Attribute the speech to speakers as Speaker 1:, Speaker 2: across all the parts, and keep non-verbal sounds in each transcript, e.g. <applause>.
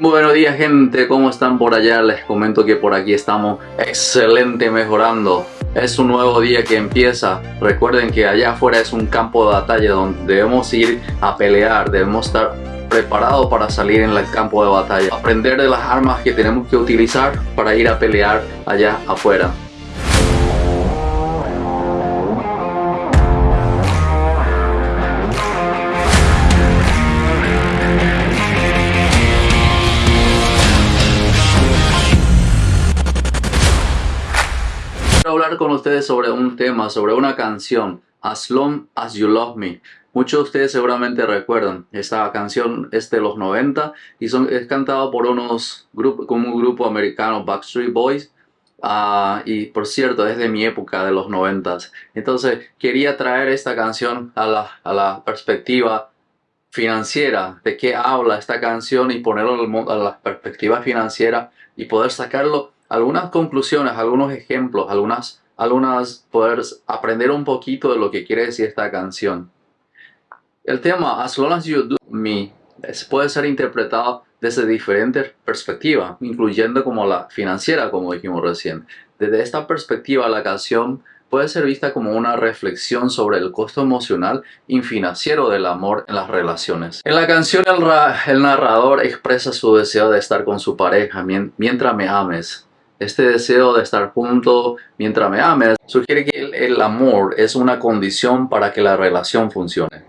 Speaker 1: Buenos días gente, ¿cómo están por allá? Les comento que por aquí estamos excelente mejorando. Es un nuevo día que empieza. Recuerden que allá afuera es un campo de batalla donde debemos ir a pelear, debemos estar preparados para salir en el campo de batalla. Aprender de las armas que tenemos que utilizar para ir a pelear allá afuera. Hablar con ustedes sobre un tema, sobre una canción, As Long As You Love Me. Muchos de ustedes seguramente recuerdan, esta canción es de los 90 y son, es cantado por unos grupos, como un grupo americano, Backstreet Boys. Uh, y por cierto, es de mi época, de los 90. Entonces quería traer esta canción a la, a la perspectiva financiera, de qué habla esta canción y ponerlo a la perspectiva financiera y poder sacarlo algunas conclusiones, algunos ejemplos, algunas, algunas poder aprender un poquito de lo que quiere decir esta canción. El tema As Long As You Do Me puede ser interpretado desde diferentes perspectivas, incluyendo como la financiera, como dijimos recién. Desde esta perspectiva, la canción puede ser vista como una reflexión sobre el costo emocional y financiero del amor en las relaciones. En la canción el, el narrador expresa su deseo de estar con su pareja mientras me ames, este deseo de estar junto mientras me ames sugiere que el, amor es una condición para que la relación funcione.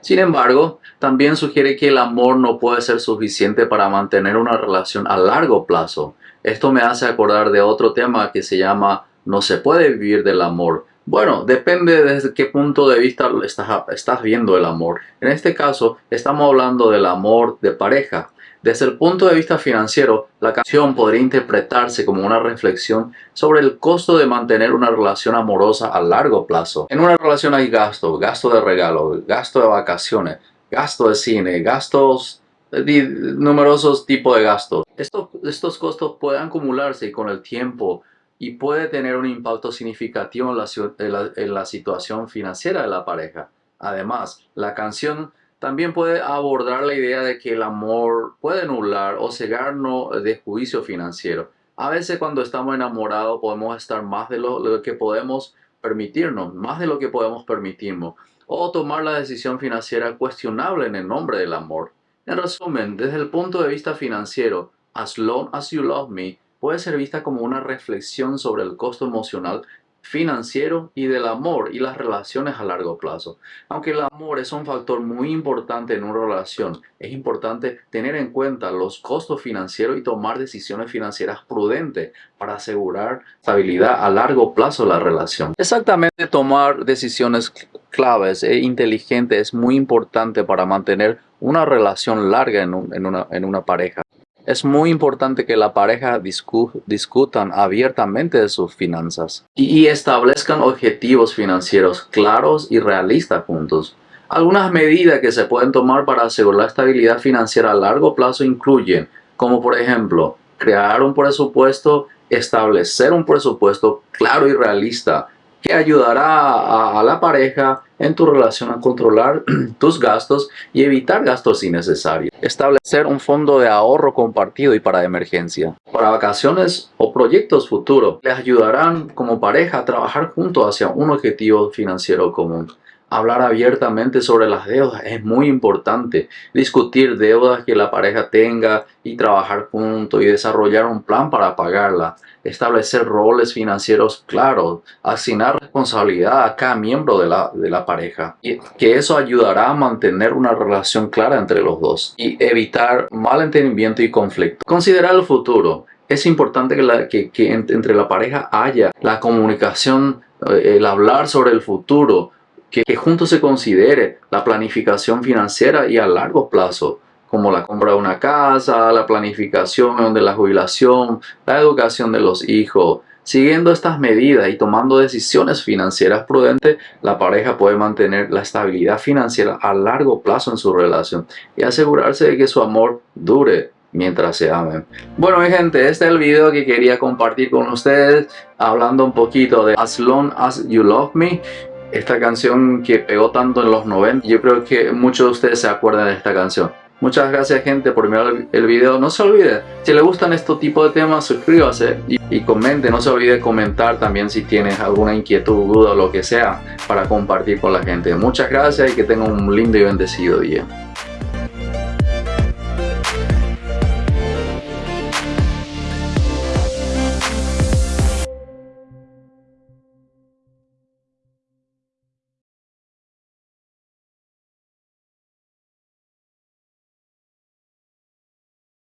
Speaker 1: Sin embargo, también sugiere que el amor no puede ser suficiente para mantener una relación a largo plazo. Esto me hace acordar de otro tema que se llama no se puede vivir del amor. Bueno, depende desde qué punto de vista estás, estás viendo el amor. En este caso, estamos hablando del amor de pareja. Desde el punto de vista financiero, la canción podría interpretarse como una reflexión sobre el costo de mantener una relación amorosa a largo plazo. En una relación hay gasto, gasto de regalo, gasto de vacaciones, gasto de cine, gastos numerosos tipos de gastos. Estos, estos costos pueden acumularse con el tiempo y puede tener un impacto significativo en la situación financiera de la pareja. Además, la canción también puede abordar la idea de que el amor puede nublar o cegarnos de juicio financiero. A veces cuando estamos enamorados podemos estar más de lo, que podemos permitirnos, más de lo que podemos permitirnos, o tomar la decisión financiera cuestionable en el nombre del amor. En resumen, desde el punto de vista financiero, As Long As You Love Me puede ser vista como una reflexión sobre el costo emocional financiero y del amor y las relaciones a largo plazo. Aunque el amor es un factor muy importante en una relación, es importante tener en cuenta los costos financieros y tomar decisiones financieras prudentes para asegurar estabilidad a largo plazo de la relación. Exactamente tomar decisiones claves e inteligentes es muy importante para mantener una relación larga en, una, en una pareja. Es muy importante que la pareja discutan abiertamente de sus finanzas y, establezcan objetivos financieros claros y realistas juntos. Algunas medidas que se pueden tomar para asegurar la estabilidad financiera a largo plazo incluyen, como por ejemplo, crear un presupuesto, establecer un presupuesto claro y realista, que ayudará a, la pareja en tu relación a controlar <clears throat> tus gastos y evitar gastos innecesarios. Establecer un fondo de ahorro compartido y para emergencia. Para vacaciones o proyectos futuros, les ayudarán como pareja a trabajar juntos hacia un objetivo financiero común. Hablar abiertamente sobre las deudas es muy importante. Discutir deudas que la pareja tenga y trabajar juntos y desarrollar un plan para pagarla. Establecer roles financieros claros. Asignar responsabilidad a cada miembro de la, de la pareja. Y que eso ayudará a mantener una relación clara entre los dos. Y evitar malentendimiento y conflicto. Considerar el futuro. Es importante que, la, que, que entre la pareja haya la comunicación, eh, el hablar sobre el futuro que, juntos se considere la planificación financiera y a largo plazo, como la compra de una casa, la planificación de la jubilación, la educación de los hijos. Siguiendo estas medidas y tomando decisiones financieras prudentes, la pareja puede mantener la estabilidad financiera a largo plazo en su relación y asegurarse de que su amor dure mientras se amen. Bueno mi gente, este es el video que quería compartir con ustedes hablando un poquito de As Long As You Love Me esta canción que pegó tanto en los 90, yo creo que muchos de ustedes se acuerdan de esta canción. Muchas gracias gente por mirar el video. No se olvide, si le gustan este tipo de temas, suscríbase y, y comente. No se olvide comentar también si tienes alguna inquietud, duda o lo que sea para compartir con la gente. Muchas gracias y que tengan un lindo y bendecido día.